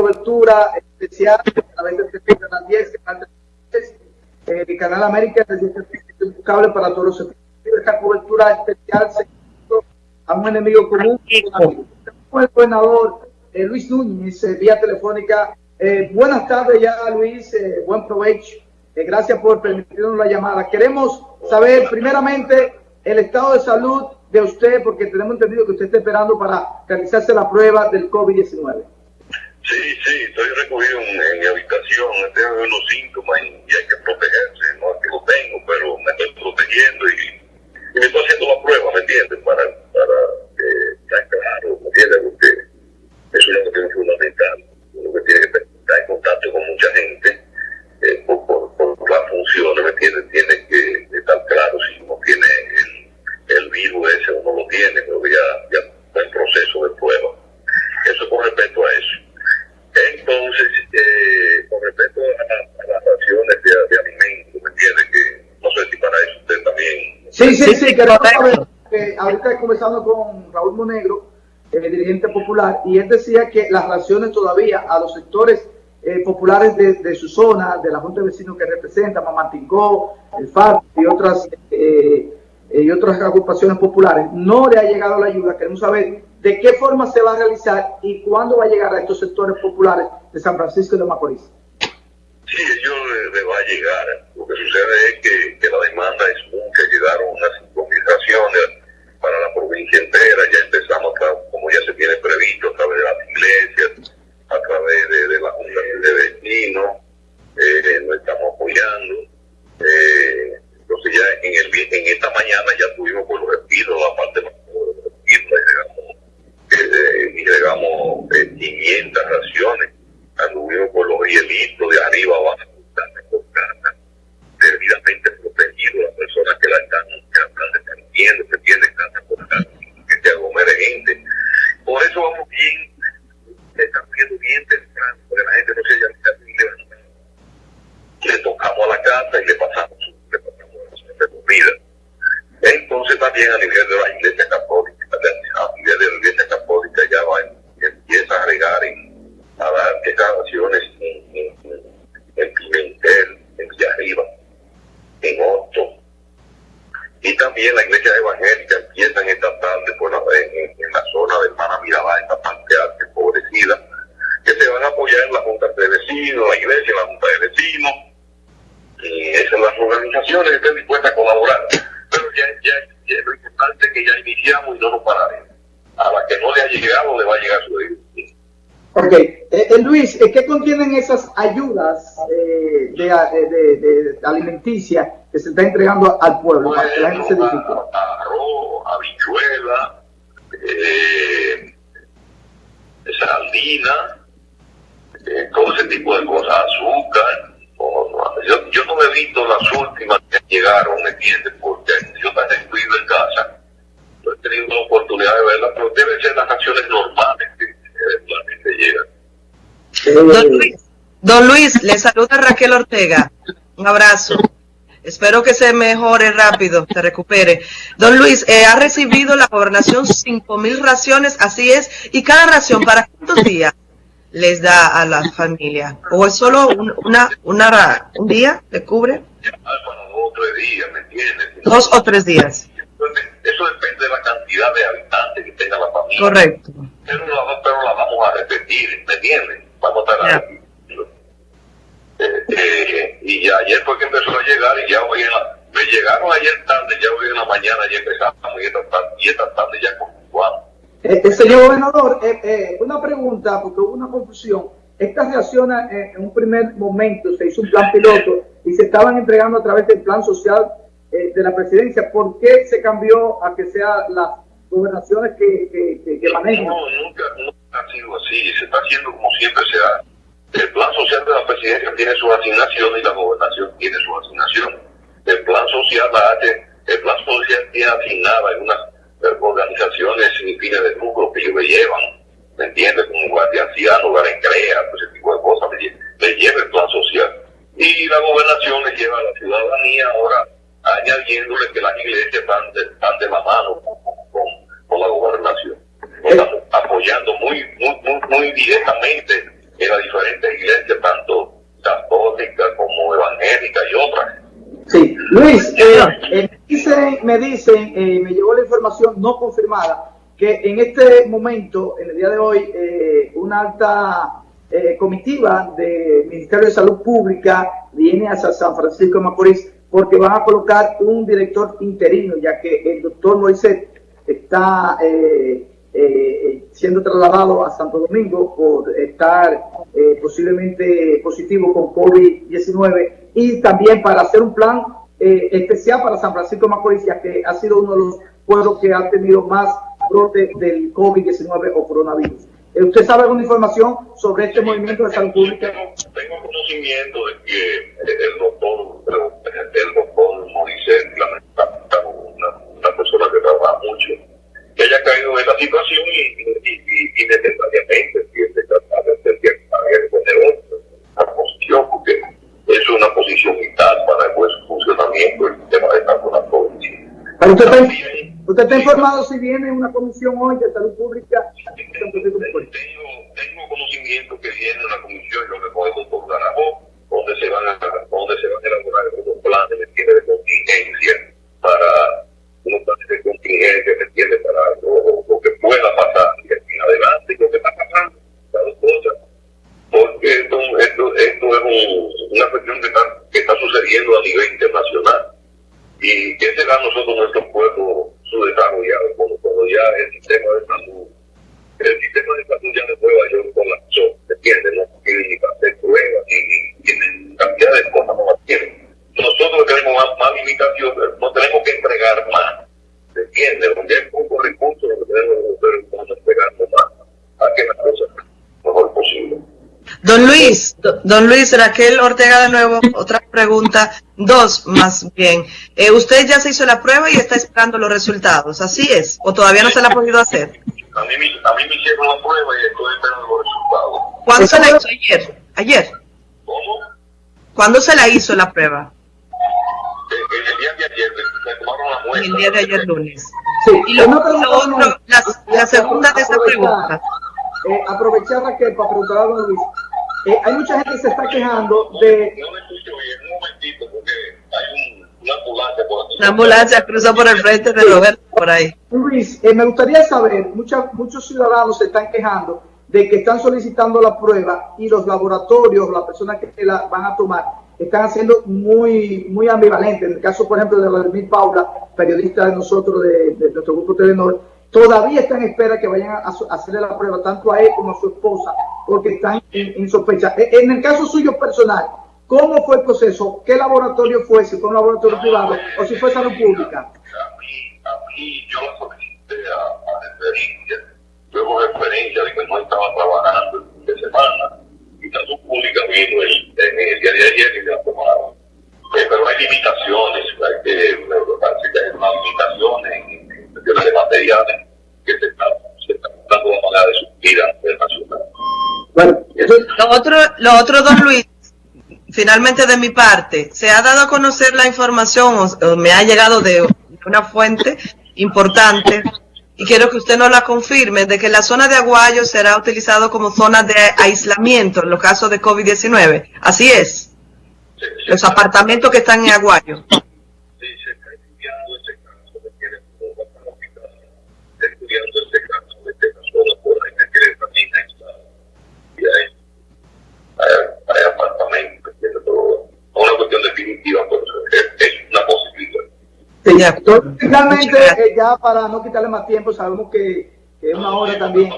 cobertura especial a través del Canal 10, Canal 10, eh, Canal América, es para todos los Esta cobertura especial se a un enemigo común, con el gobernador eh, Luis Núñez, eh, vía telefónica. Eh, buenas tardes ya, Luis, buen provecho. gracias por permitirnos la llamada. Queremos saber primeramente el estado de salud de usted, porque tenemos entendido que usted está esperando para realizarse la prueba del COVID-19. Sí, sí, estoy recogido en, mi habitación, tengo unos síntomas y, hay que protegerse, no es que lo tengo, pero me estoy protegiendo y, me estoy haciendo la prueba, ¿me entiendes? Para, para estar claro, ¿me entiendes? Porque es que es fundamental, lo que tiene que estar en contacto con mucha gente eh, por, por, por, las funciones, ¿me entiendes? Tiene que estar claro si uno tiene el, el virus ese o no lo tiene, pero ya, ya está en proceso de prueba. Eso con respecto a eso. Entonces, eh, con respecto a, las raciones de, de, alimentos, ¿me entiende? Que no sé si para eso usted también... Sí, sí, sí, que, que ahorita conversando con Raúl Monegro, el dirigente popular, y él decía que las raciones todavía a los sectores eh, populares de, de, su zona, de la Junta de Vecinos que representa, Mamantingó, el FARC y otras, eh, y otras agrupaciones populares, no le ha llegado la ayuda. Queremos saber de qué forma se va a realizar y cuándo va a llegar a estos sectores populares de San Francisco de Macorís. Sí, ellos le, va a llegar. Lo que sucede es que, que la demanda es mucha. Llegaron unas comunicaciones para la provincia entera. Ya empezamos, como ya se tiene previsto, a través de las iglesias, a través de, de la Junta de Vecinos, eh, nos estamos apoyando. Eh, entonces ya en, el, en esta mañana ya tuvimos por los despidos, la parte más llegamos eh, y llegamos 500 raciones, anduvimos por los hielitos de arriba abajo, debidamente protegidos, las personas que la están, que la están dependiendo, que tienen casa por que se aglomere gente. Por eso vamos bien, estamos viendo bien temprano, porque la gente no se haya ni levantado. Le tocamos a la casa y le pasamos, le pasamos la comida. Entonces también a nivel de la católica, a nivel de la iglesia católica ya va, empieza a agregar en, a dar declaraciones en, en, en Pimentel, en Villarriba, en Otto. Y también la iglesia evangélica empieza en esta tarde por la, en, en, la zona de Hermana Mirabal, esta parte alta, empobrecida, que se van a apoyar en la Junta de Vecinos, la iglesia, la Junta de Vecinos, y esas las organizaciones que estén dispuestas a colaborar. Es que ya iniciamos y no nos pararemos. A la que no le ha llegado, le va a llegar su debido. Ok, eh, eh, Luis, ¿qué contienen esas ayudas eh, de, de, de, alimenticia que se está entregando al pueblo? Bueno, para que la gente se arroz, habichuela, eh, sardina, eh, todo ese tipo de cosas, azúcar. yo, yo no me he visto las últimas que llegaron, ¿me entiendes? Porque yo también estoy en casa, no he tenido la oportunidad de verlas, pero deben ser las acciones normales que eventualmente llegan. Don Luis, don Luis, le saluda Raquel Ortega. Un abrazo. Espero que se mejore rápido, se recupere. Don Luis, eh, ha recibido la gobernación cinco mil raciones, así es, y cada ración, ¿para cuántos días les da a la familia? ¿O es solo un, una, una, un día le cubre? Dos o tres días, ¿me entiendes? Dos o tres días. Eso depende de la cantidad de habitantes que tenga la familia. Correcto. Pero la, pero la vamos a repetir, ¿me entiendes? Vamos a estar Yeah. Eh, eh, y ya ayer fue que empezó a llegar y ya hoy en la, me llegaron ayer tarde, ya hoy en la mañana ya empezamos y esta tarde, y esta tarde ya continuamos. Eh, eh, señor gobernador, eh, eh, una pregunta, porque hubo una confusión. Estas reacciones eh, en un primer momento se hizo un plan piloto y se estaban entregando a través del plan social eh, de la presidencia. ¿Por qué se cambió a que sean las gobernaciones que, manejan? No, nunca, nunca ha sido así, se está haciendo como siempre se hace. El plan social de la presidencia tiene su asignación y la gobernación tiene su asignación. El plan social la hace, el plan social tiene asignada algunas eh, organizaciones sin fines de lucro que ellos le llevan, ¿me entiendes? Como guardianciano, guarencrea, pues ese tipo de cosas, le, le lleva el plan social. Y la gobernación le lleva a la ciudadanía ahora añadiéndole que las iglesias están de, están de la mano con, la gobernación. Estamos apoyando muy, muy, muy, muy directamente en las diferentes iglesias, tanto católica como evangélica y otras. Sí, Luis, eh, dice, eh, me dicen, eh, me llegó la información no confirmada, que en este momento, en el día de hoy, eh, una alta eh, comitiva del Ministerio de Salud Pública viene a San Francisco de Macorís porque van a colocar un director interino, ya que el doctor Moisés está siendo trasladado a Santo Domingo por estar posiblemente positivo con COVID-19 y también para hacer un plan eh, especial para San Francisco de Macorís, ya que ha sido uno de los pueblos que ha tenido más brote del COVID-19 o coronavirus. Eh, ¿Usted sabe alguna información sobre este movimiento de salud pública? Tengo, conocimiento de que el doctor, el doctor Moisés, una, una persona que trabaja mucho, que haya caído en esta situación y, y, y, y necesariamente tiene que tratar de hacer que la posición, porque es una posición vital para el buen funcionamiento del sistema de salud la ¿Usted está, ¿Usted está informado si viene una comisión hoy de salud pública? Tengo, tengo conocimiento que viene una comisión, lo que podemos por Garajó, donde se van a, donde se van a elaborar unos planes de contingencia para unos planes de contingencia que tiene para lo, lo, que pueda pasar y aquí adelante, lo que está pasando, las dos cosas porque esto, esto, esto es un, una cuestión que está, que está sucediendo a nivel internacional. Y que será nosotros, nuestro pueblo subdesarrollado, cuando, cuando ya el sistema de salud, el sistema de salud ya de Nueva York colapsó, ¿se entiende? No para hacer pruebas, ni, tienen cantidad de cosas, no las. Nosotros tenemos más, más limitaciones, no tenemos que entregar más, ¿se entiende? Donde hay pocos recursos, lo que tenemos que hacer es entregar más, a que las cosas mejor posible. Don Luis, don Luis, Raquel Ortega de nuevo, otra pregunta, dos más bien. Eh, usted ya se hizo la prueba y está esperando los resultados, ¿así es? ¿O todavía no se la ha podido hacer? A mí, a mí me hicieron la prueba y estoy esperando los resultados. ¿Cuándo se la hizo ayer? ¿Ayer? ¿Cómo? ¿Cuándo se la hizo la prueba? En el día de ayer, me tomaron la muestra. En el día de ayer lunes. Sí, y lo, lo otro, la, la segunda de esa pregunta. Eh, aprovechar Raquel para preguntar a don Luis. Eh, hay mucha gente que se está quejando de... No me escucho bien, un momentito, porque hay un, una ambulancia por aquí. Una ambulancia cruza por el frente de Roberto, por ahí. Luis, eh, me gustaría saber, mucha, muchos ciudadanos se están quejando de que están solicitando la prueba y los laboratorios, las personas que la van a tomar, están haciendo muy, muy ambivalentes. En el caso, por ejemplo, de Vladimir Paula, periodista de nosotros, de, nuestro grupo Telenor, todavía está en espera que vayan a, hacerle la prueba tanto a él como a su esposa, porque están en, sospecha. E, en el caso suyo personal, ¿cómo fue el proceso? ¿Qué laboratorio fue? Si fue un laboratorio privado o si fue salud pública. A mí, a mí yo solicité a, a referencia, luego referencia de que no estaba trabajando el fin de semana, y salud pública vino el, de ayer tomaron. Eh, pero hay limitaciones, hay que, parece que hay unas limitaciones en cuestiones de materiales que se están, se están dando la manera de suplir a nivel nacional. Bueno, eso, Lo otro, lo otro, don Luis, finalmente de mi parte, se ha dado a conocer la información, o, o me ha llegado de una fuente importante, y quiero que usted nos la confirme, de que la zona de Aguayo será utilizado como zona de aislamiento en los casos de COVID-19. Así es. Los apartamentos que están en Aguayo. Sí, se está estudiando ese caso de que está estudiando ese caso de que la zona por ahí que quiere también aislada. Y hay, hay, hay apartamentos, ¿entiendes? Pero no una cuestión definitiva, pero es, es una posibilidad. sí, De entonces, finalmente, eh, ya para no quitarle más tiempo, sabemos que, que es una hora también.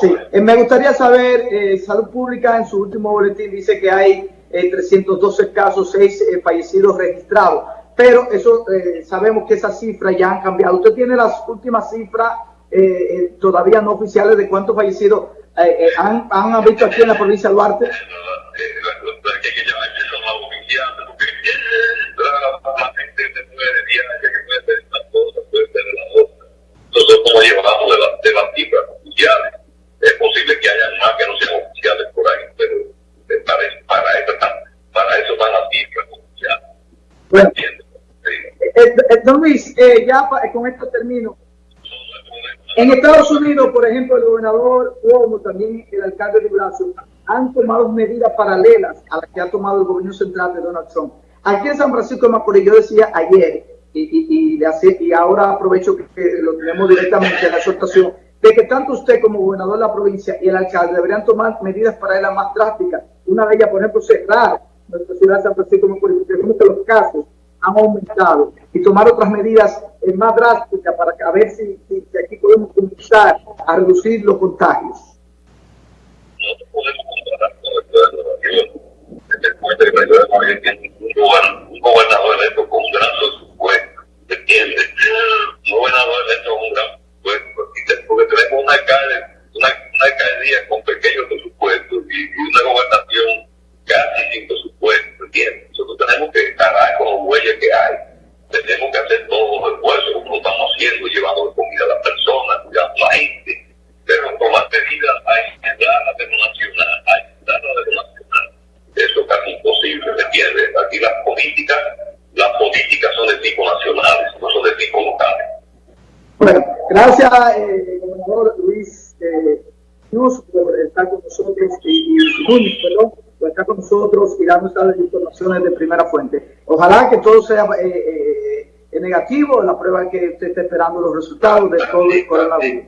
Sí, eh, me gustaría saber, eh, Salud Pública en su último boletín dice que hay eh, 312 casos, 6 eh, fallecidos registrados, pero eso eh, sabemos que esas cifras ya han cambiado. ¿Usted tiene las últimas cifras eh, eh, todavía no oficiales de cuántos fallecidos eh, eh, han, han visto aquí en la provincia de Duarte? La- la- la- la, la se puede diaria, que puede ser una cosa, puede ser la otra. Nosotros como llevamos de, la, de las cifras oficiales, es posible que haya más que no sean oficiales por ahí, pero eh, para, eso- para, eso, para eso van las cifras oficiales. Bueno, eh, eh, don Luis, eh, ya pa- con esto termino. En Estados Unidos, por ejemplo, el gobernador Cuomo, también el alcalde de Brazos, han tomado medidas paralelas a las que ha tomado el gobierno central de Donald Trump. Aquí en San Francisco de Macorís, yo decía ayer, y, y, ahora aprovecho que, lo tenemos directamente en la exhortación, de que tanto usted como gobernador de la provincia y el alcalde deberían tomar medidas para a más drásticas. Una de ellas, por ejemplo, cerrar nuestra ciudad de San Francisco de que los casos han aumentado y tomar otras medidas eh, más drásticas para a ver si, si, aquí podemos comenzar a reducir los contagios. Nosotros podemos comparar con el de Nueva York. Desde el puente de tiene un gobernador electo con un gran presupuesto, ¿entiendes? Un gobernador electo con un gran presupuesto, porque tenemos una, una, una alcaldía con pequeños presupuestos y una gobernación casi sin presupuesto, ¿entiendes? Nosotros tenemos que parar con los huellas que hay. Tenemos que hacer todos los esfuerzos como lo estamos haciendo, llevando comida a las personas, cuidando a la gente. Pero tomar medidas hay que dar a lo nacional, hay que dar a lo nacional. Eso es casi imposible, ¿me entiendes? Aquí las políticas, las políticas son de tipo nacional, no son de tipo local. Bueno, gracias, eh, gobernador Luis eh, Cruz, por estar con nosotros y, y perdón pues está con nosotros y darnos las informaciones de primera fuente. Ojalá que todo sea eh, eh, negativo, la prueba que usted está esperando los resultados de todo el coronavirus.